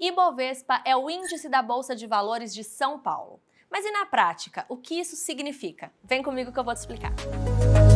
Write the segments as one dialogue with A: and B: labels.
A: Ibovespa é o índice da Bolsa de Valores de São Paulo. Mas e na prática, o que isso significa? Vem comigo que eu vou te explicar. O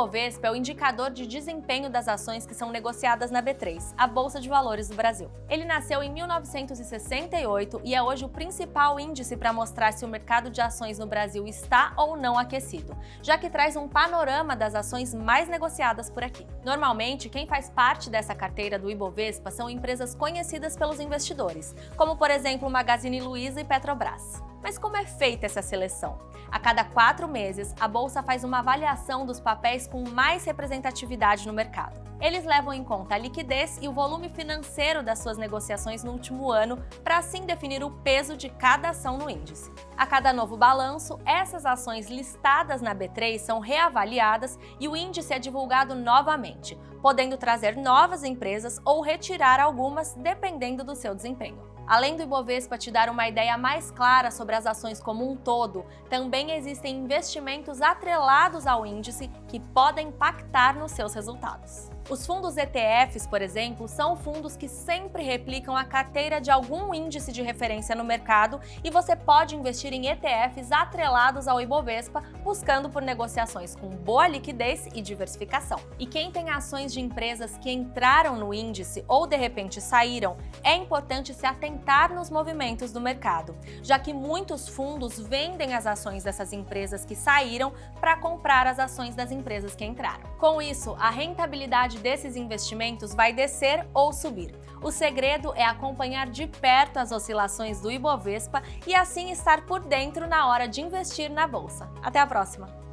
A: Ibovespa é o indicador de desempenho das ações que são negociadas na B3, a Bolsa de Valores do Brasil. Ele nasceu em 1968 e é hoje o principal índice para mostrar se o mercado de ações no Brasil está ou não aquecido, já que traz um panorama das ações mais negociadas por aqui. Normalmente, quem faz parte dessa carteira do Ibovespa são empresas conhecidas pelos investidores, como por exemplo Magazine Luiza e Petrobras. Mas como é feita essa seleção? A cada quatro meses, a Bolsa faz uma avaliação dos papéis com mais representatividade no mercado. Eles levam em conta a liquidez e o volume financeiro das suas negociações no último ano para assim definir o peso de cada ação no índice. A cada novo balanço, essas ações listadas na B3 são reavaliadas e o índice é divulgado novamente, podendo trazer novas empresas ou retirar algumas dependendo do seu desempenho. Além do Ibovespa te dar uma ideia mais clara sobre as ações como um todo, também existem investimentos atrelados ao índice que podem impactar nos seus resultados. Os fundos ETFs, por exemplo, são fundos que sempre replicam a carteira de algum índice de referência no mercado e você pode investir em ETFs atrelados ao Ibovespa, buscando por negociações com boa liquidez e diversificação. E quem tem ações de empresas que entraram no índice ou de repente saíram, é importante se atentar nos movimentos do mercado, já que muitos fundos vendem as ações dessas empresas que saíram para comprar as ações das empresas que entraram. Com isso, a rentabilidade desses investimentos vai descer ou subir. O segredo é acompanhar de perto as oscilações do Ibovespa e assim estar por dentro na hora de investir na bolsa. Até a próxima!